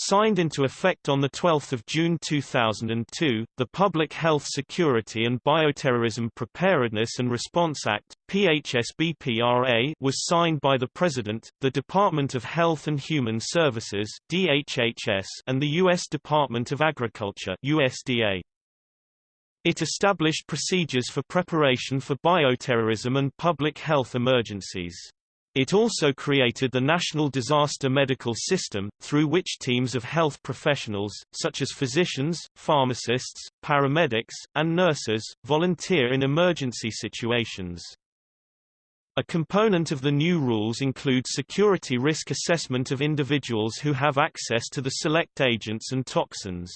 Signed into effect on 12 June 2002, the Public Health Security and Bioterrorism Preparedness and Response Act PHSBPRA, was signed by the President, the Department of Health and Human Services DHHS, and the U.S. Department of Agriculture USDA. It established procedures for preparation for bioterrorism and public health emergencies. It also created the National Disaster Medical System, through which teams of health professionals, such as physicians, pharmacists, paramedics, and nurses, volunteer in emergency situations. A component of the new rules includes security risk assessment of individuals who have access to the select agents and toxins.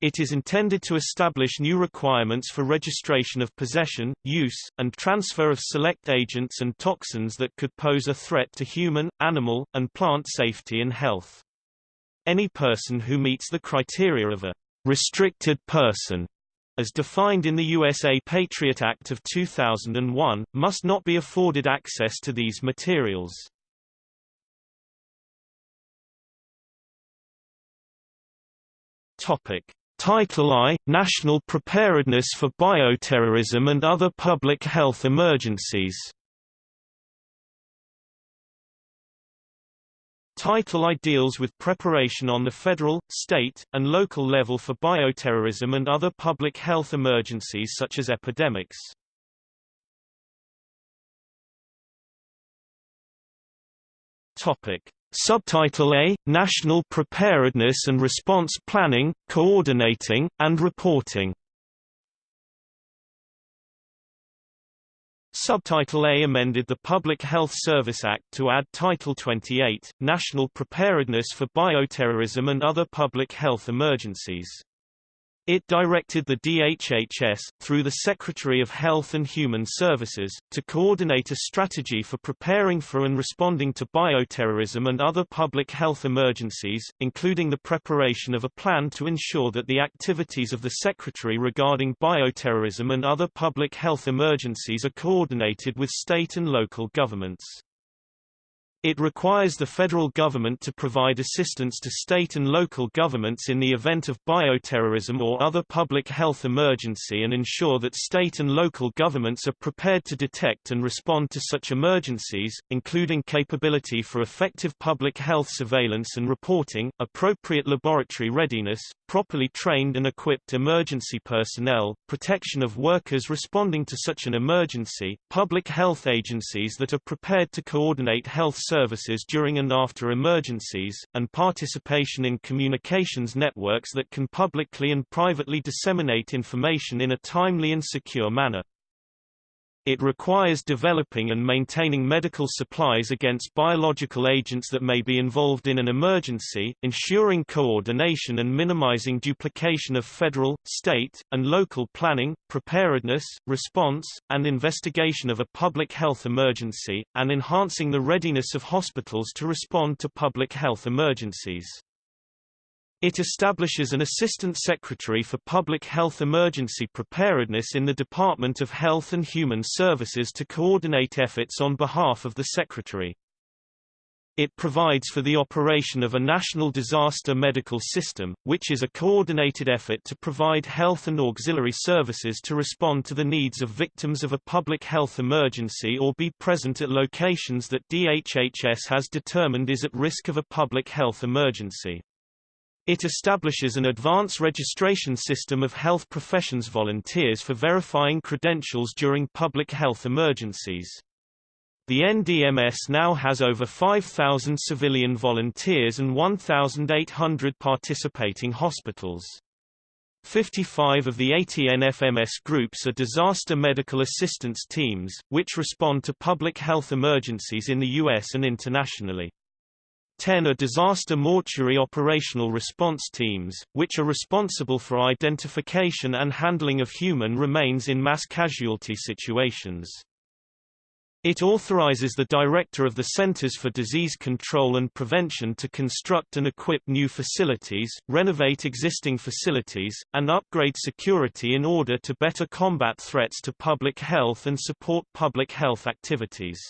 It is intended to establish new requirements for registration of possession, use, and transfer of select agents and toxins that could pose a threat to human, animal, and plant safety and health. Any person who meets the criteria of a restricted person as defined in the USA Patriot Act of 2001, must not be afforded access to these materials. Topic: Title I – National Preparedness for Bioterrorism and Other Public Health Emergencies Title I deals with preparation on the federal, state, and local level for bioterrorism and other public health emergencies such as epidemics. Topic: Subtitle A – National Preparedness and Response Planning, Coordinating, and Reporting Subtitle A amended the Public Health Service Act to add Title 28, National Preparedness for Bioterrorism and Other Public Health Emergencies. It directed the DHHS, through the Secretary of Health and Human Services, to coordinate a strategy for preparing for and responding to bioterrorism and other public health emergencies, including the preparation of a plan to ensure that the activities of the Secretary regarding bioterrorism and other public health emergencies are coordinated with state and local governments. It requires the federal government to provide assistance to state and local governments in the event of bioterrorism or other public health emergency and ensure that state and local governments are prepared to detect and respond to such emergencies, including capability for effective public health surveillance and reporting, appropriate laboratory readiness, properly trained and equipped emergency personnel, protection of workers responding to such an emergency, public health agencies that are prepared to coordinate health services during and after emergencies, and participation in communications networks that can publicly and privately disseminate information in a timely and secure manner. It requires developing and maintaining medical supplies against biological agents that may be involved in an emergency, ensuring coordination and minimizing duplication of federal, state, and local planning, preparedness, response, and investigation of a public health emergency, and enhancing the readiness of hospitals to respond to public health emergencies. It establishes an Assistant Secretary for Public Health Emergency Preparedness in the Department of Health and Human Services to coordinate efforts on behalf of the Secretary. It provides for the operation of a national disaster medical system, which is a coordinated effort to provide health and auxiliary services to respond to the needs of victims of a public health emergency or be present at locations that DHHS has determined is at risk of a public health emergency. It establishes an advance registration system of health professions volunteers for verifying credentials during public health emergencies. The NDMS now has over 5,000 civilian volunteers and 1,800 participating hospitals. 55 of the 80 NFMS groups are disaster medical assistance teams, which respond to public health emergencies in the U.S. and internationally. 10 are disaster mortuary operational response teams, which are responsible for identification and handling of human remains in mass casualty situations. It authorizes the Director of the Centers for Disease Control and Prevention to construct and equip new facilities, renovate existing facilities, and upgrade security in order to better combat threats to public health and support public health activities.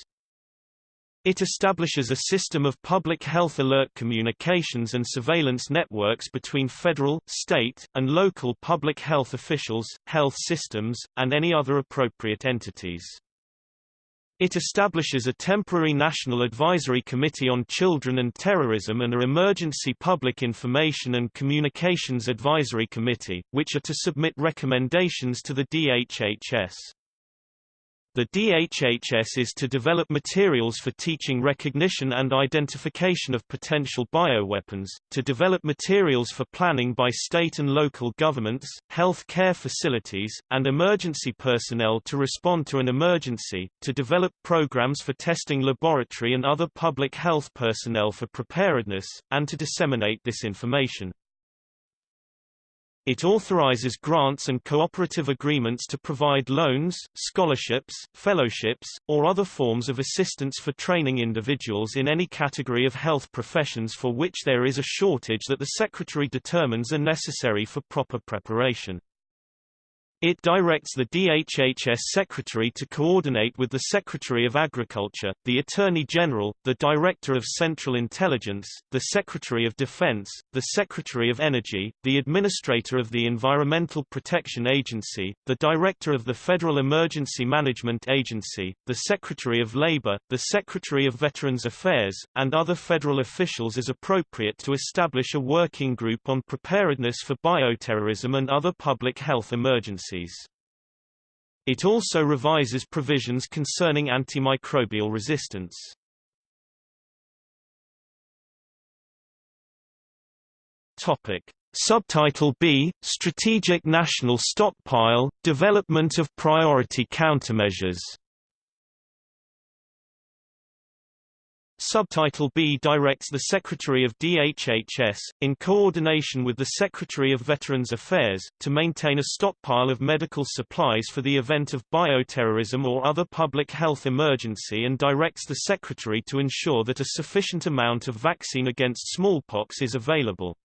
It establishes a system of public health alert communications and surveillance networks between federal, state, and local public health officials, health systems, and any other appropriate entities. It establishes a temporary National Advisory Committee on Children and Terrorism and a Emergency Public Information and Communications Advisory Committee, which are to submit recommendations to the DHHS. The DHHS is to develop materials for teaching recognition and identification of potential bioweapons, to develop materials for planning by state and local governments, health care facilities, and emergency personnel to respond to an emergency, to develop programs for testing laboratory and other public health personnel for preparedness, and to disseminate this information. It authorizes grants and cooperative agreements to provide loans, scholarships, fellowships, or other forms of assistance for training individuals in any category of health professions for which there is a shortage that the Secretary determines are necessary for proper preparation. It directs the DHHS Secretary to coordinate with the Secretary of Agriculture, the Attorney General, the Director of Central Intelligence, the Secretary of Defense, the Secretary of Energy, the Administrator of the Environmental Protection Agency, the Director of the Federal Emergency Management Agency, the Secretary of Labor, the Secretary of Veterans Affairs, and other federal officials as appropriate to establish a working group on preparedness for bioterrorism and other public health emergencies. It also revises provisions concerning antimicrobial resistance. Topic. Subtitle B, Strategic National Stockpile, Development of Priority Countermeasures Subtitle B directs the Secretary of DHHS, in coordination with the Secretary of Veterans Affairs, to maintain a stockpile of medical supplies for the event of bioterrorism or other public health emergency and directs the Secretary to ensure that a sufficient amount of vaccine against smallpox is available.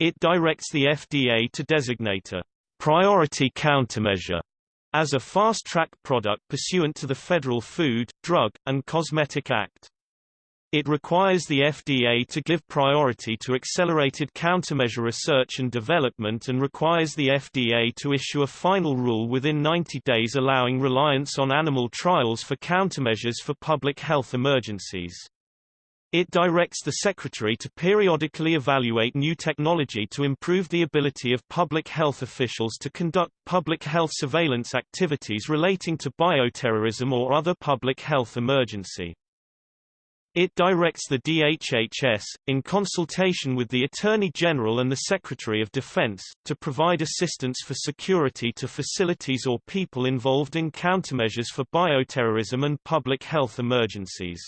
It directs the FDA to designate a priority countermeasure as a fast-track product pursuant to the Federal Food, Drug, and Cosmetic Act. It requires the FDA to give priority to accelerated countermeasure research and development and requires the FDA to issue a final rule within 90 days allowing reliance on animal trials for countermeasures for public health emergencies. It directs the Secretary to periodically evaluate new technology to improve the ability of public health officials to conduct public health surveillance activities relating to bioterrorism or other public health emergency. It directs the DHHS, in consultation with the Attorney General and the Secretary of Defense, to provide assistance for security to facilities or people involved in countermeasures for bioterrorism and public health emergencies.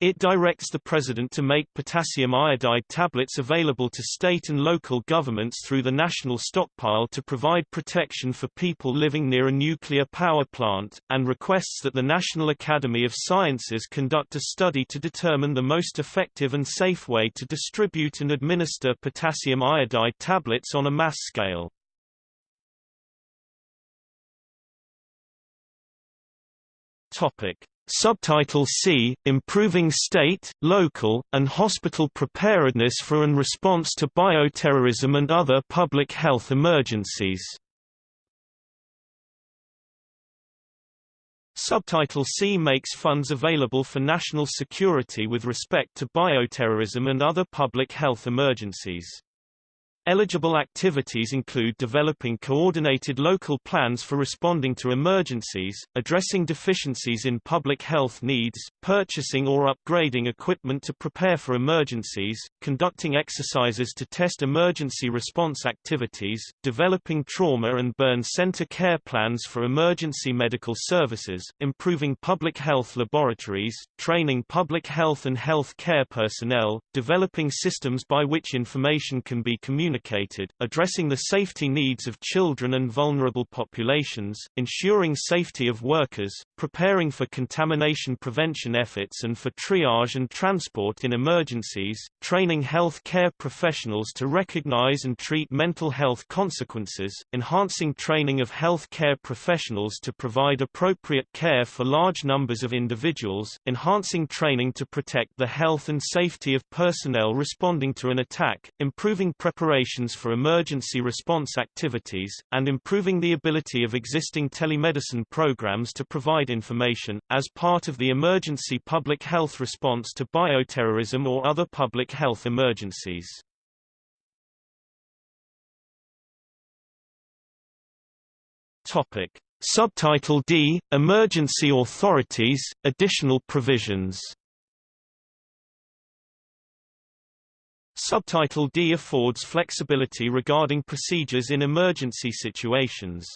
It directs the President to make potassium iodide tablets available to state and local governments through the national stockpile to provide protection for people living near a nuclear power plant, and requests that the National Academy of Sciences conduct a study to determine the most effective and safe way to distribute and administer potassium iodide tablets on a mass scale. Topic. Subtitle C, Improving State, Local, and Hospital Preparedness for and Response to Bioterrorism and Other Public Health Emergencies. Subtitle C makes funds available for national security with respect to bioterrorism and other public health emergencies. Eligible activities include developing coordinated local plans for responding to emergencies, addressing deficiencies in public health needs, purchasing or upgrading equipment to prepare for emergencies, conducting exercises to test emergency response activities, developing trauma and burn center care plans for emergency medical services, improving public health laboratories, training public health and health care personnel, developing systems by which information can be communicated communicated, addressing the safety needs of children and vulnerable populations, ensuring safety of workers, preparing for contamination prevention efforts and for triage and transport in emergencies, training health care professionals to recognize and treat mental health consequences, enhancing training of health care professionals to provide appropriate care for large numbers of individuals, enhancing training to protect the health and safety of personnel responding to an attack, improving preparations for emergency response activities, and improving the ability of existing telemedicine programs to provide information, as part of the emergency public health response to bioterrorism or other public health emergencies. Topic. Subtitle D – Emergency Authorities – Additional Provisions Subtitle D affords flexibility regarding procedures in emergency situations.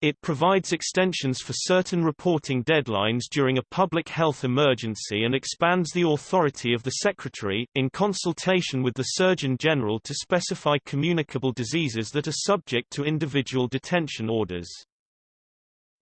It provides extensions for certain reporting deadlines during a public health emergency and expands the authority of the Secretary, in consultation with the Surgeon General to specify communicable diseases that are subject to individual detention orders.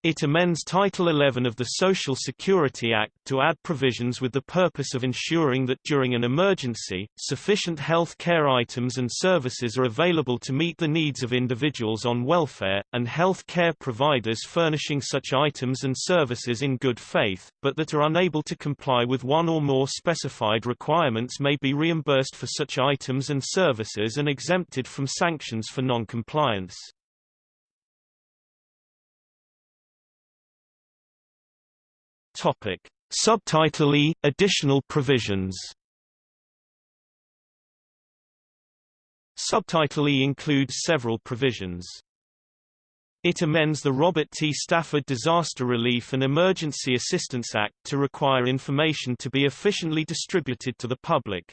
It amends Title 11 of the Social Security Act to add provisions with the purpose of ensuring that during an emergency, sufficient health care items and services are available to meet the needs of individuals on welfare, and health care providers furnishing such items and services in good faith, but that are unable to comply with one or more specified requirements may be reimbursed for such items and services and exempted from sanctions for non-compliance. Topic. Subtitle E – Additional provisions Subtitle E includes several provisions. It amends the Robert T. Stafford Disaster Relief and Emergency Assistance Act to require information to be efficiently distributed to the public,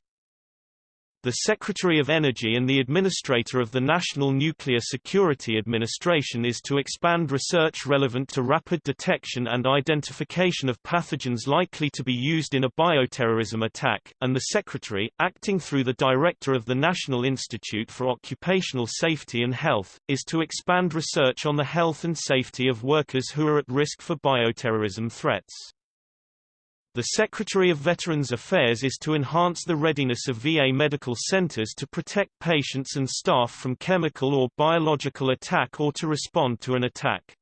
the Secretary of Energy and the Administrator of the National Nuclear Security Administration is to expand research relevant to rapid detection and identification of pathogens likely to be used in a bioterrorism attack, and the Secretary, acting through the Director of the National Institute for Occupational Safety and Health, is to expand research on the health and safety of workers who are at risk for bioterrorism threats. The Secretary of Veterans Affairs is to enhance the readiness of VA medical centers to protect patients and staff from chemical or biological attack or to respond to an attack.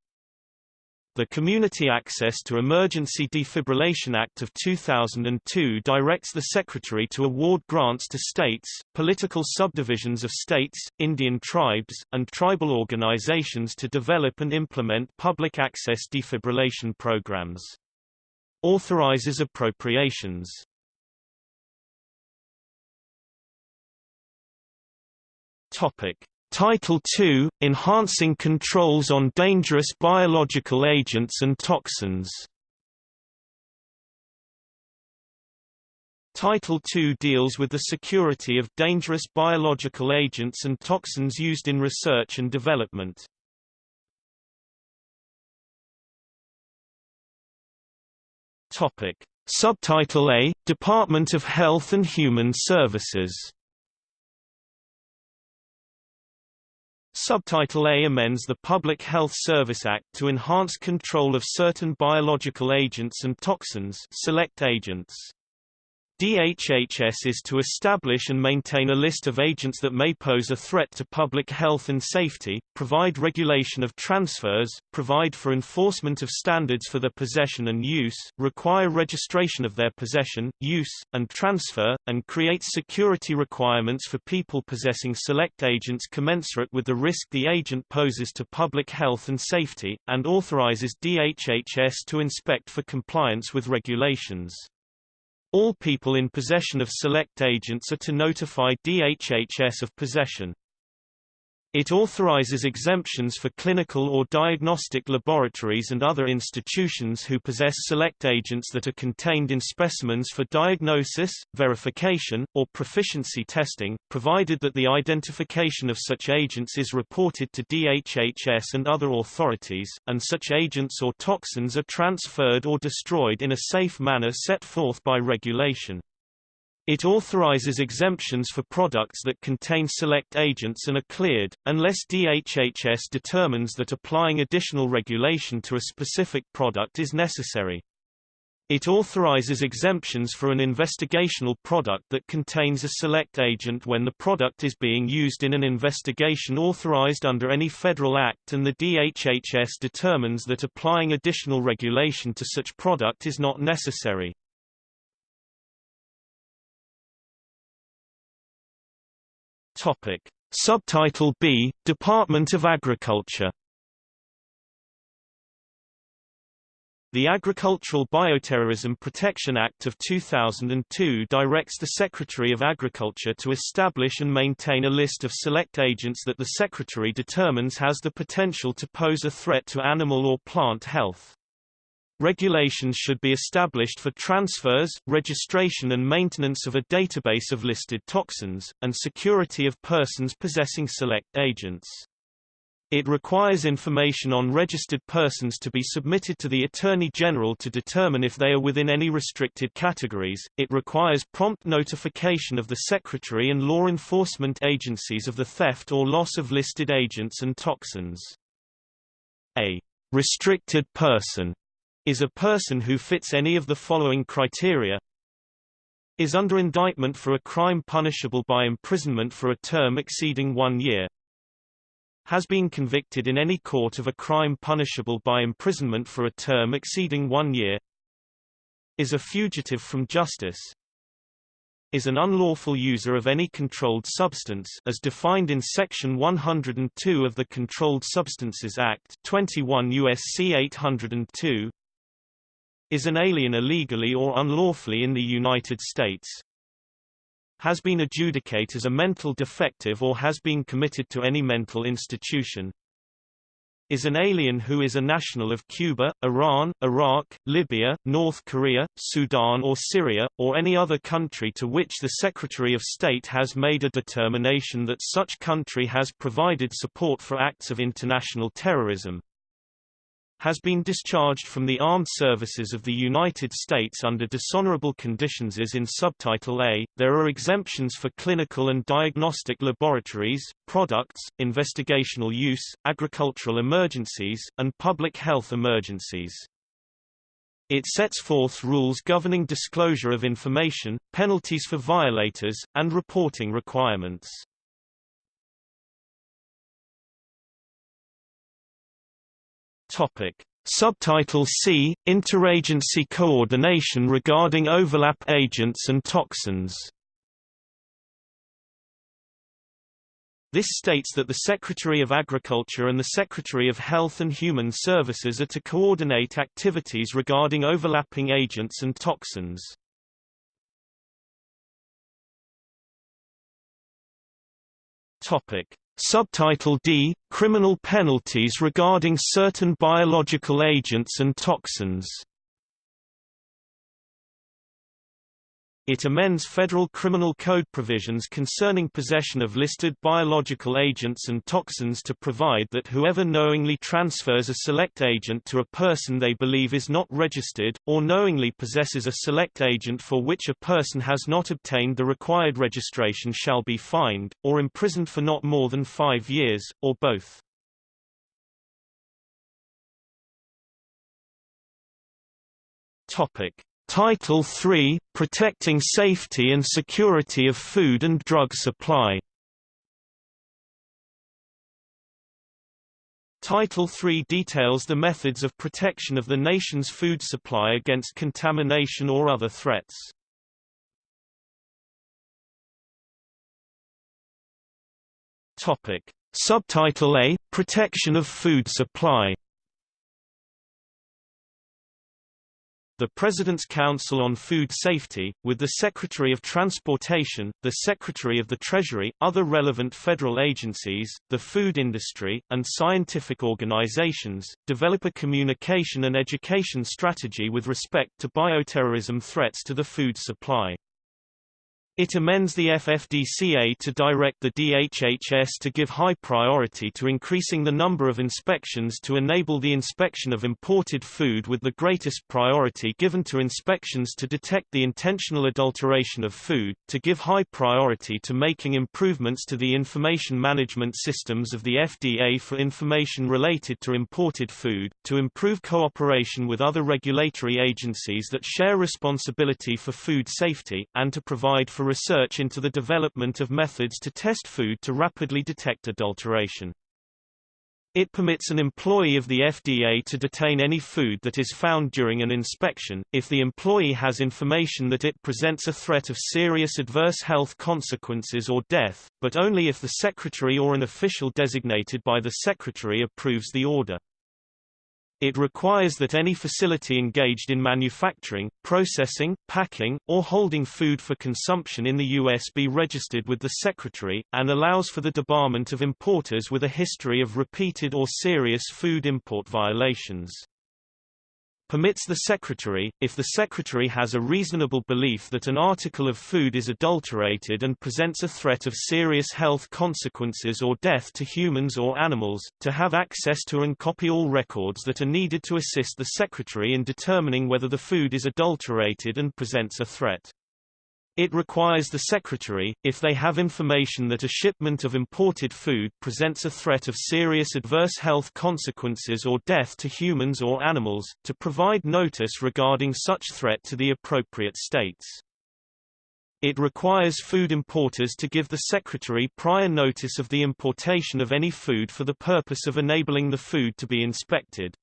The Community Access to Emergency Defibrillation Act of 2002 directs the Secretary to award grants to states, political subdivisions of states, Indian tribes, and tribal organizations to develop and implement public access defibrillation programs. Authorizes appropriations. Topic. Title II – Enhancing controls on dangerous biological agents and toxins Title II deals with the security of dangerous biological agents and toxins used in research and development. Topic. Subtitle A – Department of Health and Human Services Subtitle A amends the Public Health Service Act to enhance control of certain biological agents and toxins select agents. DHHS is to establish and maintain a list of agents that may pose a threat to public health and safety, provide regulation of transfers, provide for enforcement of standards for their possession and use, require registration of their possession, use, and transfer, and create security requirements for people possessing select agents commensurate with the risk the agent poses to public health and safety, and authorizes DHHS to inspect for compliance with regulations. All people in possession of select agents are to notify DHHS of possession. It authorizes exemptions for clinical or diagnostic laboratories and other institutions who possess select agents that are contained in specimens for diagnosis, verification, or proficiency testing, provided that the identification of such agents is reported to DHHS and other authorities, and such agents or toxins are transferred or destroyed in a safe manner set forth by regulation. It authorizes exemptions for products that contain select agents and are cleared, unless DHHS determines that applying additional regulation to a specific product is necessary. It authorizes exemptions for an investigational product that contains a select agent when the product is being used in an investigation authorized under any federal act and the DHHS determines that applying additional regulation to such product is not necessary. Topic. Subtitle B, Department of Agriculture The Agricultural Bioterrorism Protection Act of 2002 directs the Secretary of Agriculture to establish and maintain a list of select agents that the Secretary determines has the potential to pose a threat to animal or plant health. Regulations should be established for transfers, registration and maintenance of a database of listed toxins, and security of persons possessing select agents. It requires information on registered persons to be submitted to the Attorney General to determine if they are within any restricted categories. It requires prompt notification of the Secretary and law enforcement agencies of the theft or loss of listed agents and toxins. A restricted person is a person who fits any of the following criteria. Is under indictment for a crime punishable by imprisonment for a term exceeding one year. Has been convicted in any court of a crime punishable by imprisonment for a term exceeding one year. Is a fugitive from justice. Is an unlawful user of any controlled substance as defined in section 102 of the Controlled Substances Act 21 USC 802 is an alien illegally or unlawfully in the United States, has been adjudicated as a mental defective or has been committed to any mental institution, is an alien who is a national of Cuba, Iran, Iraq, Libya, North Korea, Sudan or Syria, or any other country to which the Secretary of State has made a determination that such country has provided support for acts of international terrorism, has been discharged from the armed services of the United States under dishonorable conditions is in Subtitle A. There are exemptions for clinical and diagnostic laboratories, products, investigational use, agricultural emergencies, and public health emergencies. It sets forth rules governing disclosure of information, penalties for violators, and reporting requirements. Topic. Subtitle C – Interagency coordination regarding overlap agents and toxins This states that the Secretary of Agriculture and the Secretary of Health and Human Services are to coordinate activities regarding overlapping agents and toxins. Topic: Subtitle D – Criminal penalties regarding certain biological agents and toxins It amends federal criminal code provisions concerning possession of listed biological agents and toxins to provide that whoever knowingly transfers a select agent to a person they believe is not registered, or knowingly possesses a select agent for which a person has not obtained the required registration shall be fined, or imprisoned for not more than five years, or both. Topic. Title III – Protecting safety and security of food and drug supply Title III details the methods of protection of the nation's food supply against contamination or other threats. Topic. Subtitle A – Protection of food supply the President's Council on Food Safety, with the Secretary of Transportation, the Secretary of the Treasury, other relevant federal agencies, the food industry, and scientific organizations, develop a communication and education strategy with respect to bioterrorism threats to the food supply. It amends the FFDCA to direct the DHHS to give high priority to increasing the number of inspections to enable the inspection of imported food with the greatest priority given to inspections to detect the intentional adulteration of food, to give high priority to making improvements to the information management systems of the FDA for information related to imported food, to improve cooperation with other regulatory agencies that share responsibility for food safety, and to provide for research into the development of methods to test food to rapidly detect adulteration. It permits an employee of the FDA to detain any food that is found during an inspection, if the employee has information that it presents a threat of serious adverse health consequences or death, but only if the Secretary or an official designated by the Secretary approves the order. It requires that any facility engaged in manufacturing, processing, packing, or holding food for consumption in the U.S. be registered with the Secretary, and allows for the debarment of importers with a history of repeated or serious food import violations permits the Secretary, if the Secretary has a reasonable belief that an article of food is adulterated and presents a threat of serious health consequences or death to humans or animals, to have access to and copy all records that are needed to assist the Secretary in determining whether the food is adulterated and presents a threat. It requires the Secretary, if they have information that a shipment of imported food presents a threat of serious adverse health consequences or death to humans or animals, to provide notice regarding such threat to the appropriate states. It requires food importers to give the Secretary prior notice of the importation of any food for the purpose of enabling the food to be inspected.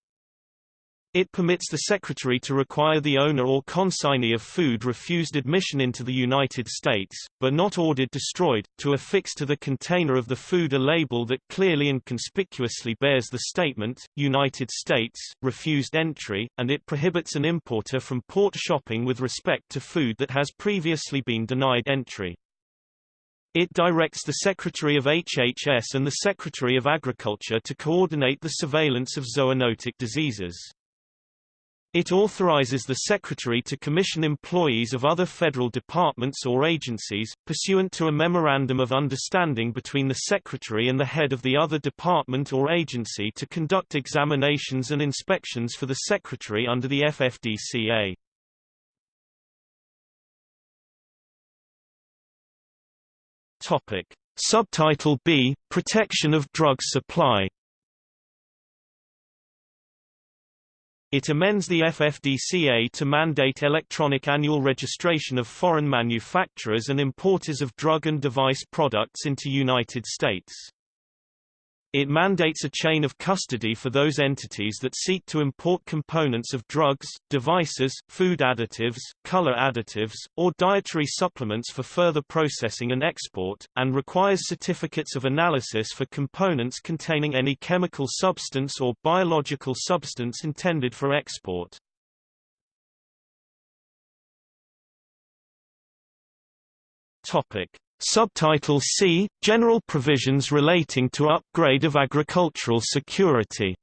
It permits the Secretary to require the owner or consignee of food refused admission into the United States, but not ordered destroyed, to affix to the container of the food a label that clearly and conspicuously bears the statement, United States, refused entry, and it prohibits an importer from port shopping with respect to food that has previously been denied entry. It directs the Secretary of HHS and the Secretary of Agriculture to coordinate the surveillance of zoonotic diseases. It authorizes the Secretary to commission employees of other federal departments or agencies, pursuant to a Memorandum of Understanding between the Secretary and the head of the other department or agency to conduct examinations and inspections for the Secretary under the FFDCA. Topic. Subtitle B – Protection of drug supply It amends the FFDCA to mandate electronic annual registration of foreign manufacturers and importers of drug and device products into United States. It mandates a chain of custody for those entities that seek to import components of drugs, devices, food additives, color additives, or dietary supplements for further processing and export, and requires certificates of analysis for components containing any chemical substance or biological substance intended for export. Topic: Subtitle C – General provisions relating to upgrade of agricultural security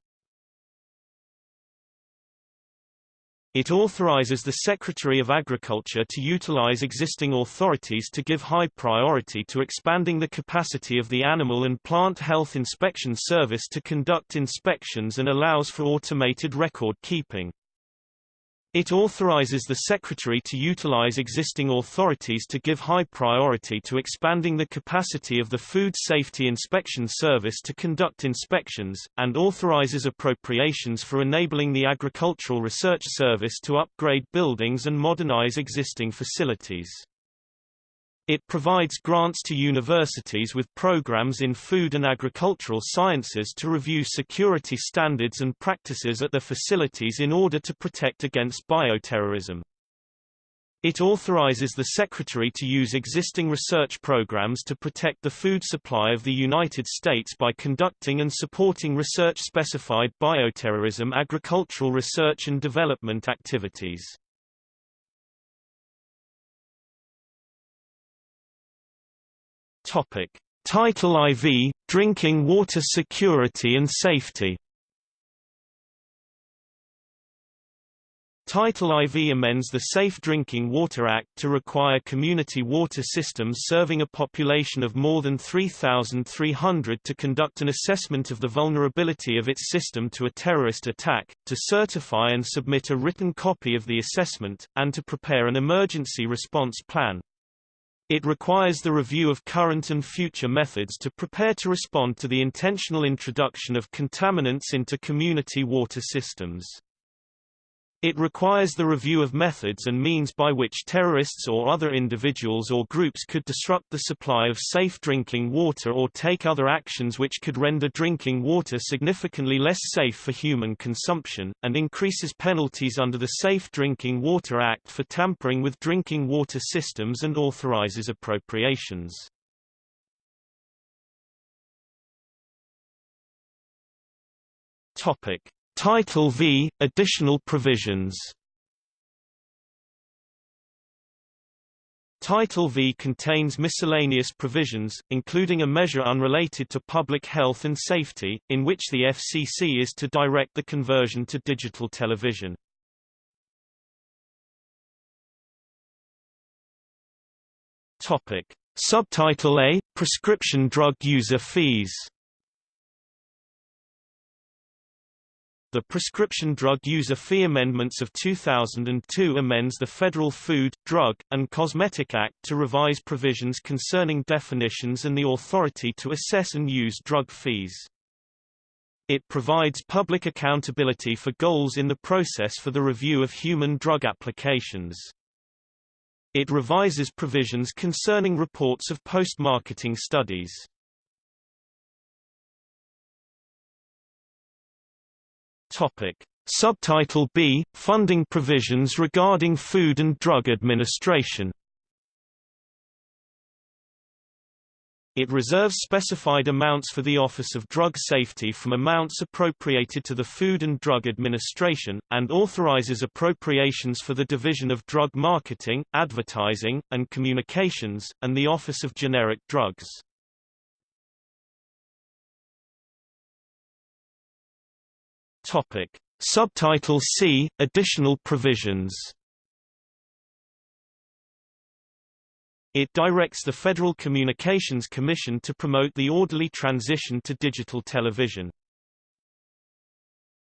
It authorizes the Secretary of Agriculture to utilize existing authorities to give high priority to expanding the capacity of the Animal and Plant Health Inspection Service to conduct inspections and allows for automated record keeping. It authorizes the Secretary to utilize existing authorities to give high priority to expanding the capacity of the Food Safety Inspection Service to conduct inspections, and authorizes appropriations for enabling the Agricultural Research Service to upgrade buildings and modernize existing facilities. It provides grants to universities with programs in food and agricultural sciences to review security standards and practices at their facilities in order to protect against bioterrorism. It authorizes the Secretary to use existing research programs to protect the food supply of the United States by conducting and supporting research-specified bioterrorism agricultural research and development activities. Topic: Title IV: Drinking water security and safety. Title IV amends the Safe Drinking Water Act to require community water systems serving a population of more than 3,300 to conduct an assessment of the vulnerability of its system to a terrorist attack, to certify and submit a written copy of the assessment, and to prepare an emergency response plan. It requires the review of current and future methods to prepare to respond to the intentional introduction of contaminants into community water systems. It requires the review of methods and means by which terrorists or other individuals or groups could disrupt the supply of safe drinking water or take other actions which could render drinking water significantly less safe for human consumption, and increases penalties under the Safe Drinking Water Act for tampering with drinking water systems and authorizes appropriations. Topic. Title V – Additional provisions Title V contains miscellaneous provisions, including a measure unrelated to public health and safety, in which the FCC is to direct the conversion to digital television. Topic. Subtitle A – Prescription drug user fees The Prescription Drug User Fee Amendments of 2002 amends the Federal Food, Drug, and Cosmetic Act to revise provisions concerning definitions and the authority to assess and use drug fees. It provides public accountability for goals in the process for the review of human drug applications. It revises provisions concerning reports of post-marketing studies. Topic. Subtitle B – Funding provisions regarding Food and Drug Administration It reserves specified amounts for the Office of Drug Safety from amounts appropriated to the Food and Drug Administration, and authorizes appropriations for the Division of Drug Marketing, Advertising, and Communications, and the Office of Generic Drugs. Topic. Subtitle C – Additional provisions It directs the Federal Communications Commission to promote the orderly transition to digital television.